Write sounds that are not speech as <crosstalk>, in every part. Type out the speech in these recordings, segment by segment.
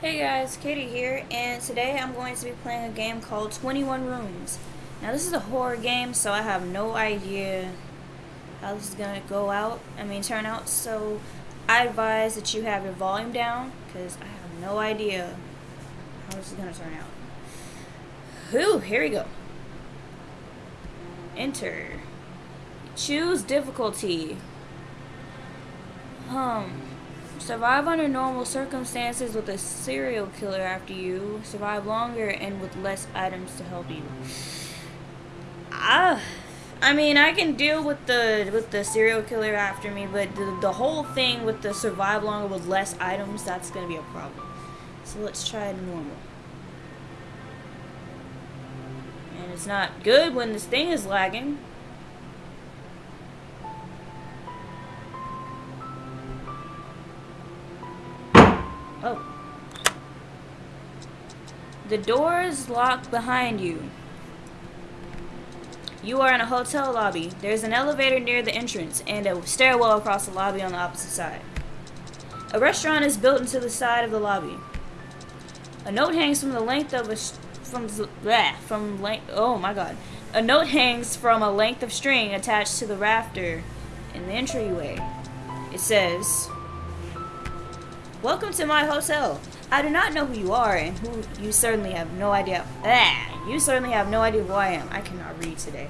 Hey guys, Katie here, and today I'm going to be playing a game called 21 Rooms. Now this is a horror game, so I have no idea how this is going to go out, I mean turn out, so I advise that you have your volume down, because I have no idea how this is going to turn out. Whew, here we go. Enter. Choose difficulty. Um, survive under normal circumstances with a serial killer after you. Survive longer and with less items to help you. Ah, I mean, I can deal with the with the serial killer after me, but the, the whole thing with the survive longer with less items, that's gonna be a problem. So let's try normal. And it's not good when this thing is lagging. Oh. The door is locked behind you. You are in a hotel lobby. There's an elevator near the entrance and a stairwell across the lobby on the opposite side. A restaurant is built into the side of the lobby. A note hangs from the length of a from bleh, from length. Oh my god! A note hangs from a length of string attached to the rafter in the entryway. It says, Welcome to my hotel. I do not know who you are, and who you certainly have no idea. Ah, you certainly have no idea who I am. I cannot read today.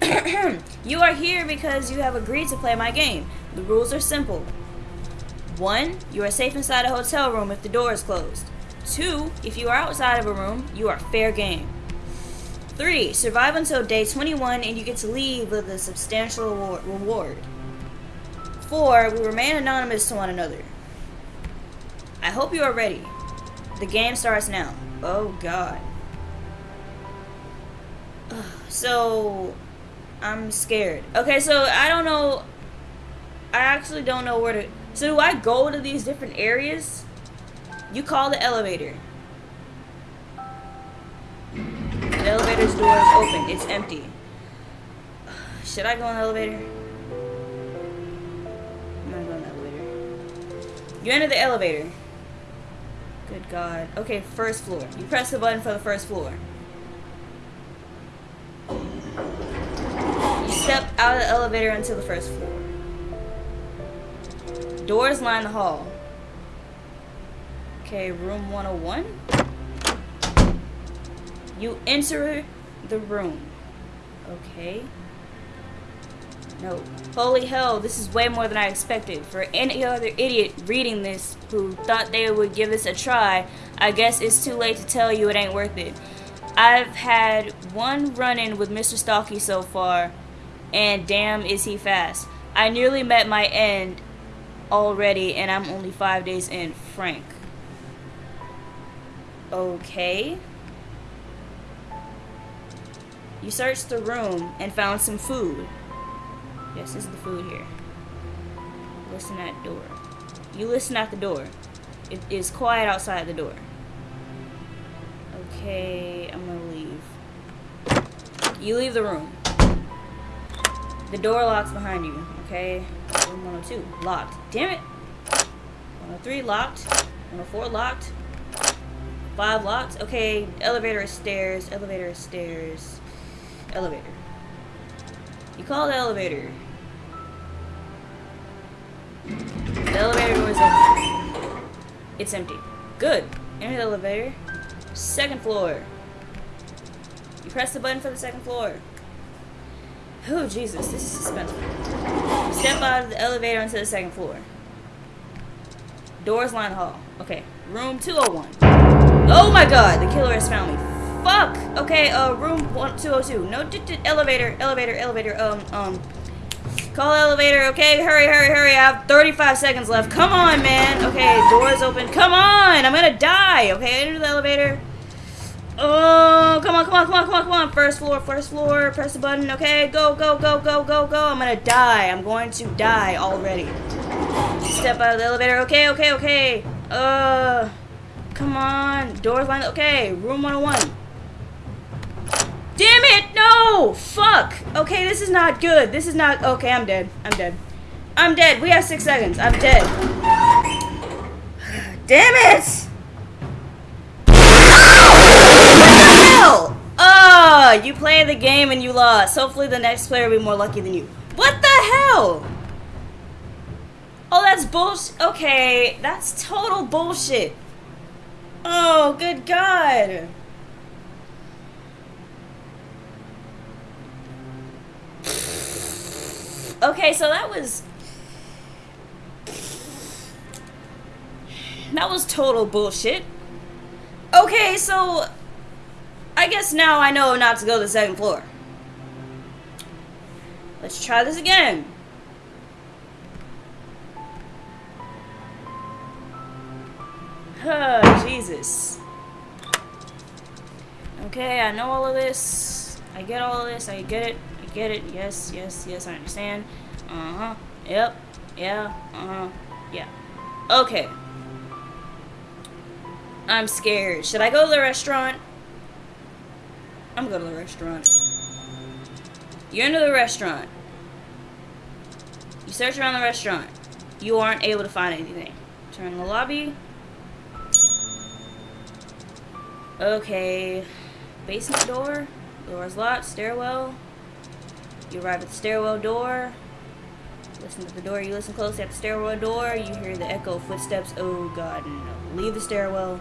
<clears throat> you are here because you have agreed to play my game. The rules are simple. One, you are safe inside a hotel room if the door is closed. Two, if you are outside of a room, you are fair game. Three, survive until day 21 and you get to leave with a substantial reward. Four, we remain anonymous to one another. I hope you are ready. The game starts now. Oh god. So, I'm scared. Okay, so I don't know. I actually don't know where to. So, do I go to these different areas? You call the elevator. The elevator's door is open. It's empty. <sighs> Should I go in the elevator? I'm gonna go in the elevator. You enter the elevator. Good God. Okay, first floor. You press the button for the first floor. You step out of the elevator into the first floor. Doors line the hall. Okay, room 101. You enter the room. Okay. No. Holy hell, this is way more than I expected. For any other idiot reading this who thought they would give this a try, I guess it's too late to tell you it ain't worth it. I've had one run-in with Mr. Stalky so far, and damn is he fast. I nearly met my end already, and I'm only five days in. Frank. Okay. You searched the room and found some food. Yes, this is the food here. Listen at the door. You listen at the door. It is quiet outside the door. Okay, I'm gonna leave. You leave the room. The door locks behind you, okay? Room 102, locked. Damn it! 103 locked. 104 locked. 5 locked. Okay, elevator is stairs, elevator is stairs. Elevator. You call the elevator. Elevator is open. It's empty. Good. Enter the elevator. Second floor. You press the button for the second floor. Oh, Jesus. This is suspenseful. Step out of the elevator onto the second floor. Doors line hall. Okay. Room 201. Oh my god. The killer has found me. Fuck. Okay, uh, room 202. No, elevator, elevator, elevator. Um, um, Call elevator, okay? Hurry, hurry, hurry. I have 35 seconds left. Come on, man. Okay, doors open. Come on! I'm gonna die, okay? Enter the elevator. Oh, come on, come on, come on, come on, come on. First floor, first floor. Press the button, okay? Go, go, go, go, go, go. I'm gonna die. I'm going to die already. Step out of the elevator. Okay, okay, okay. Uh, come on. Doors lined. Okay, room 101. Damn it! No! Fuck! Okay, this is not good. This is not... Okay, I'm dead. I'm dead. I'm dead. We have six seconds. I'm dead. <sighs> Damn it! Ah! What the hell? Oh, you play the game and you lost. Hopefully the next player will be more lucky than you. What the hell? Oh, that's bullshit. Okay, that's total bullshit. Oh, good God. Okay, so that was that was total bullshit. Okay, so I guess now I know not to go to the second floor. Let's try this again. Oh, Jesus. Okay, I know all of this. I get all of this. I get it. Get it. Yes, yes, yes, I understand. Uh-huh. Yep. Yeah. Uh-huh. Yeah. Okay. I'm scared. Should I go to the restaurant? I'm going to the restaurant. You're into the restaurant. You search around the restaurant. You aren't able to find anything. Turn the lobby. Okay. Basement door. Door's locked. Stairwell. You arrive at the stairwell door. Listen to the door. You listen closely at the stairwell door. You hear the echo of footsteps. Oh god, no. Leave the stairwell.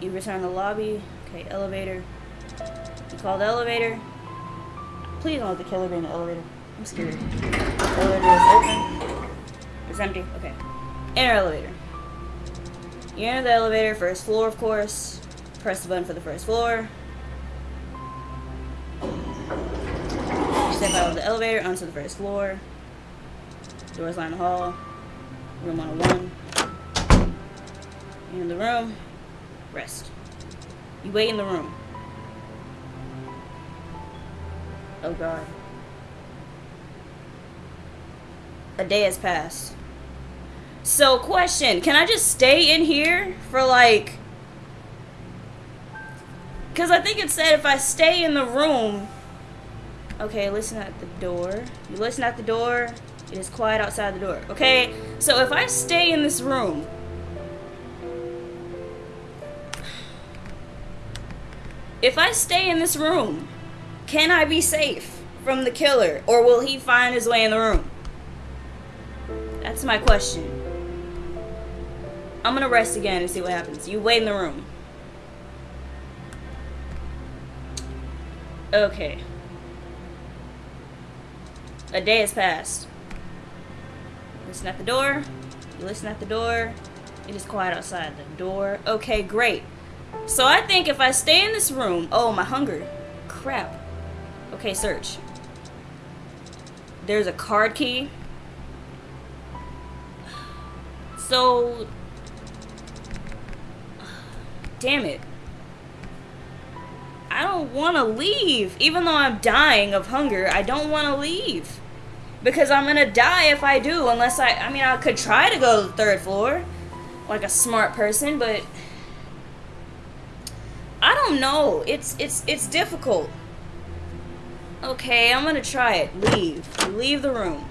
You return to the lobby. Okay, elevator. You call the elevator. Please don't let the killer be in the elevator. I'm scared. Elevator is open. It's empty. Okay. Enter elevator. You enter the elevator, first floor, of course. Press the button for the first floor. The elevator onto the first floor. Doors line the hall. Room 101. In the room. Rest. You wait in the room. Oh god. A day has passed. So, question, can I just stay in here for like... Because I think it said if I stay in the room... Okay, listen at the door. You listen at the door. It is quiet outside the door. Okay, so if I stay in this room... If I stay in this room, can I be safe from the killer? Or will he find his way in the room? That's my question. I'm gonna rest again and see what happens. You wait in the room. Okay. A day has passed. Listen at the door. You listen at the door. It is quiet outside the door. Okay, great. So I think if I stay in this room... Oh, my hunger. Crap. Okay, search. There's a card key. So... Damn it. I don't want to leave. Even though I'm dying of hunger, I don't want to leave. Because I'm to die if I do. Unless I... I mean, I could try to go to the third floor. Like a smart person, but... I don't know. It's it's it's difficult. Okay, I'm gonna try it. Leave. Leave the room.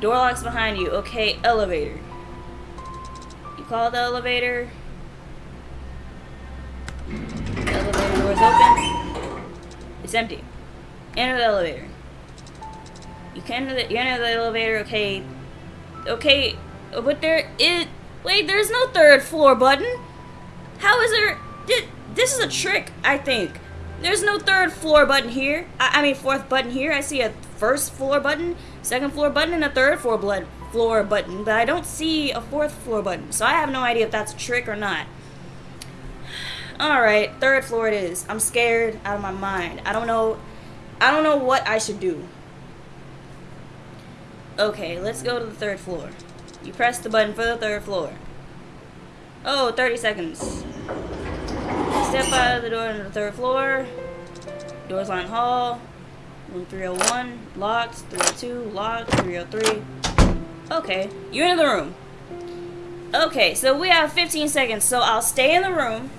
Door locks behind you. Okay, elevator. You call the elevator. The elevator door's open. It's empty. Enter the elevator. You can you enter the elevator. Okay. Okay, but there is. Wait, there's no third floor button. How is there... This is a trick, I think. There's no third floor button here. I, I mean, fourth button here. I see a first floor button, second floor button, and a third floor, blood, floor button. But I don't see a fourth floor button. So I have no idea if that's a trick or not. Alright, third floor it is. I'm scared out of my mind. I don't know... I don't know what I should do. Okay, let's go to the third floor. You press the button for the third floor. Oh, 30 seconds. Step out of the door into the third floor. Doors line hall. Room 301. Locked. 302. Locked. 303. Okay. You're in the room. Okay, so we have 15 seconds. So I'll stay in the room.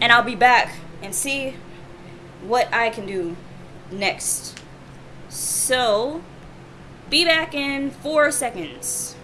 And I'll be back and see what I can do next. So, be back in four seconds.